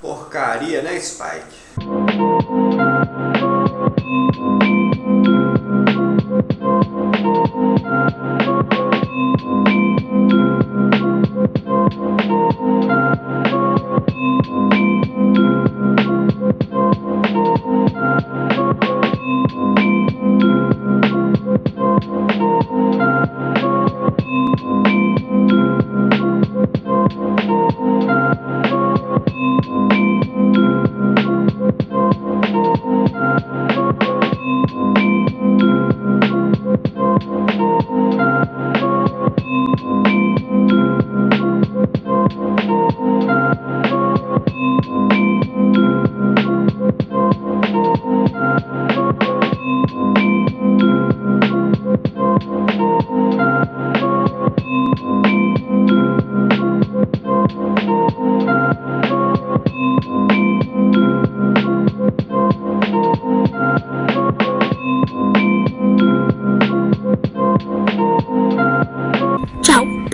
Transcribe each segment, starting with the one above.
Porcaria, né, Spike?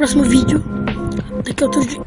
Próximo vídeo. Daqui a outro dia.